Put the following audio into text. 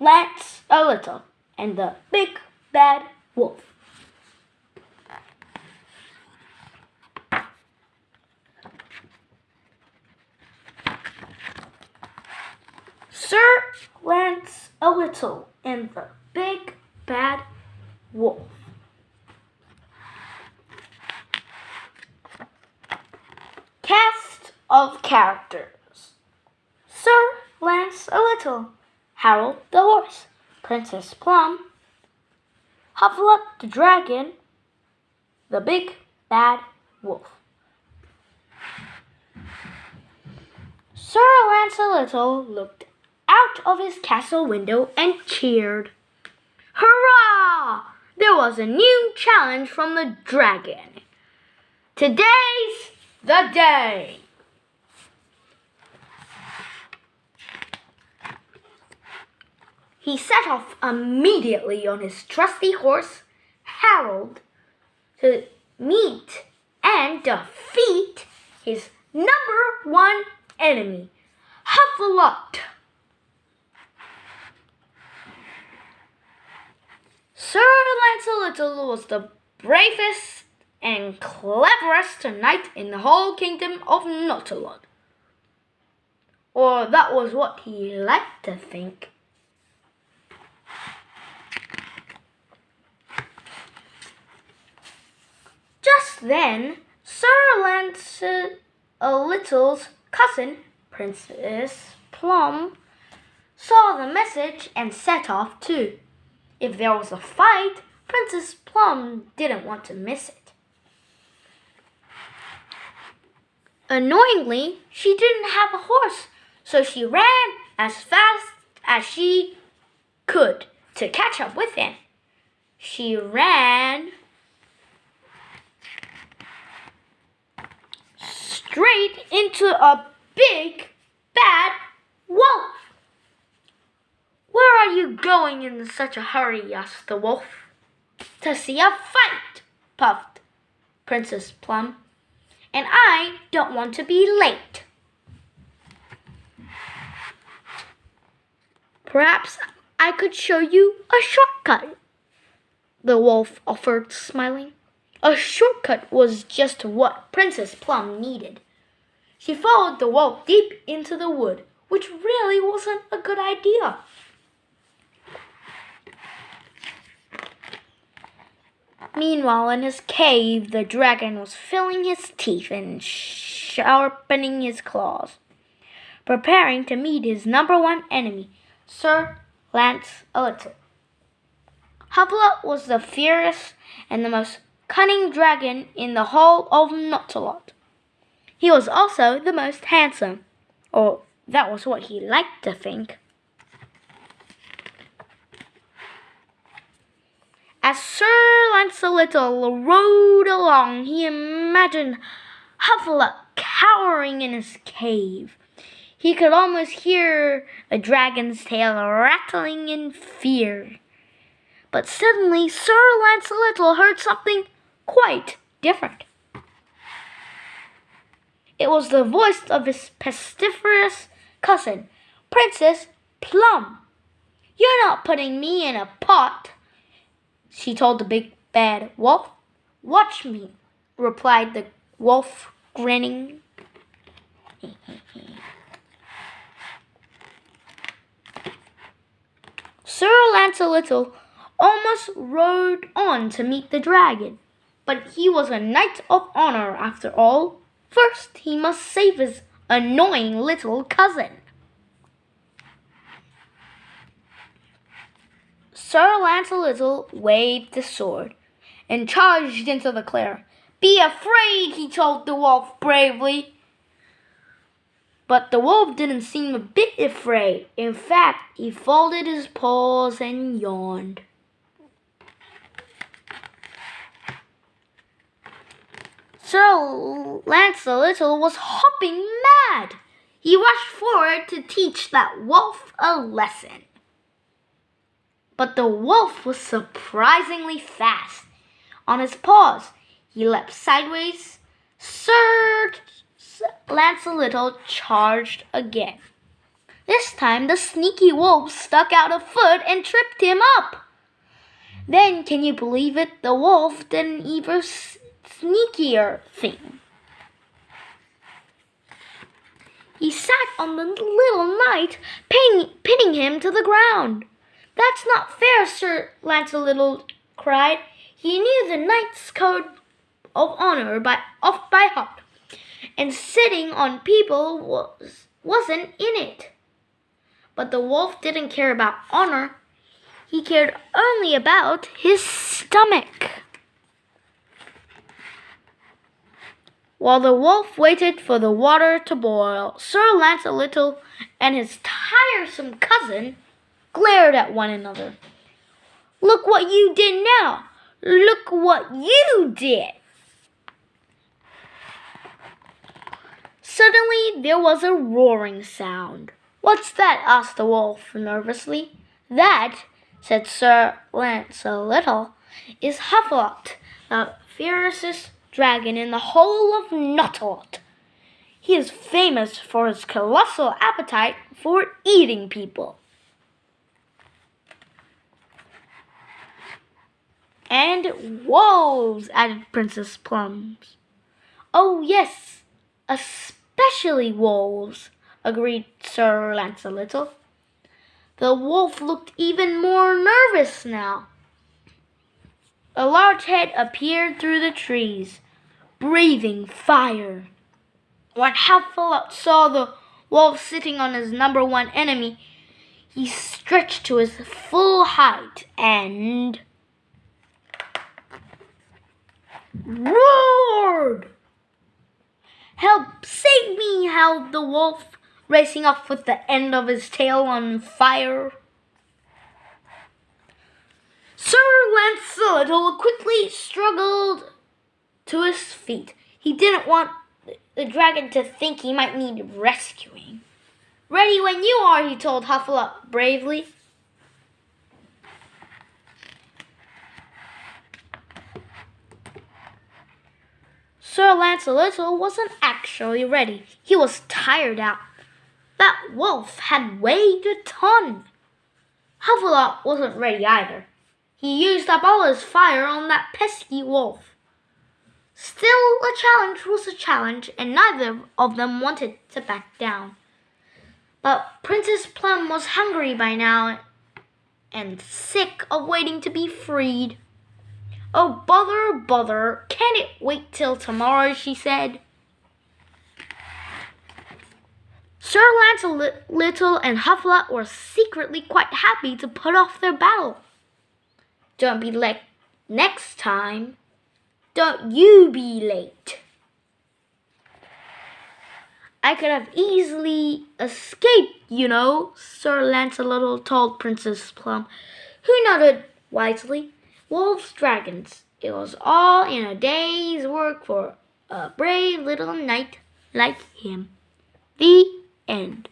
Lance a Little and the Big Bad Wolf. Sir Lance a Little and the Big Bad Wolf. Cast of characters Sir Lance a Little, Harold the Horse, Princess Plum, Huffalot the Dragon, the Big Bad Wolf. Sir Lance a Little looked out of his castle window and cheered. Hurrah! There was a new challenge from the dragon. Today's the day. He set off immediately on his trusty horse, Harold, to meet and defeat his number one enemy, Huffalot. Sir Lancelot was the bravest and cleverest knight in the whole kingdom of Notalot. Or that was what he liked to think. Just then, Sir Lancelot's cousin, Princess Plum, saw the message and set off too. If there was a fight, Princess Plum didn't want to miss it. Annoyingly, she didn't have a horse, so she ran as fast as she could to catch up with him. She ran straight into a big bad wolf. Where are you going in such a hurry? asked the wolf. To see a fight, puffed Princess Plum. And I don't want to be late. Perhaps I could show you a shortcut, the wolf offered, smiling. A shortcut was just what Princess Plum needed. She followed the wolf deep into the wood, which really wasn't a good idea. Meanwhile, in his cave, the dragon was filling his teeth and sharpening his claws, preparing to meet his number one enemy, Sir Lance a Little. Was the fiercest and the most cunning dragon in the whole of Notalot. He was also the most handsome, or that was what he liked to think. As Sir Lancelot rode along, he imagined Huffalot cowering in his cave. He could almost hear a dragon's tail rattling in fear. But suddenly Sir Lancelot heard something quite different. It was the voice of his pestiferous cousin, Princess Plum. You're not putting me in a pot she told the big bad wolf. Watch me, replied the wolf, grinning. Sir Lancelot almost rode on to meet the dragon, but he was a knight of honor after all. First, he must save his annoying little cousin. Sir Lancelot waved the sword and charged into the clear. Be afraid, he told the wolf bravely. But the wolf didn't seem a bit afraid. In fact, he folded his paws and yawned. Sir Lancelot was hopping mad. He rushed forward to teach that wolf a lesson but the wolf was surprisingly fast. On his paws, he leapt sideways. Sir Lancelot charged again. This time the sneaky wolf stuck out a foot and tripped him up. Then, can you believe it? The wolf didn't even sneakier thing. He sat on the little knight, pinning, pinning him to the ground. That's not fair, Sir Lancelot cried. He knew the knight's code of honor by off by heart, and sitting on people was wasn't in it. But the wolf didn't care about honor. He cared only about his stomach. While the wolf waited for the water to boil, Sir Lancelot and his tiresome cousin glared at one another. Look what you did now! Look what you did! Suddenly there was a roaring sound. What's that? asked the wolf nervously. That, said Sir Lancelot, is Huffalot, the fiercest dragon in the whole of Notalot. He is famous for his colossal appetite for eating people. And wolves, added Princess Plums. Oh, yes, especially wolves, agreed Sir Lancelot. The wolf looked even more nervous now. A large head appeared through the trees, breathing fire. When Huffalot saw the wolf sitting on his number one enemy, he stretched to his full height and roared. Help! Save me! howled the wolf, racing off with the end of his tail on fire. Sir Lancelot quickly struggled to his feet. He didn't want the dragon to think he might need rescuing. Ready when you are, he told Huffalot bravely. Sir Lancelot wasn't actually ready. He was tired out. That wolf had weighed a ton. Huffalot wasn't ready either. He used up all his fire on that pesky wolf. Still, a challenge was a challenge, and neither of them wanted to back down. But Princess Plum was hungry by now and sick of waiting to be freed. Oh, bother, bother. Can it wait till tomorrow? she said. Sir Lancelot and Huffalot were secretly quite happy to put off their battle. Don't be late next time. Don't you be late. I could have easily escaped, you know, Sir Lancelot told Princess Plum, who nodded wisely wolves, dragons. It was all in a day's work for a brave little knight like him. The end.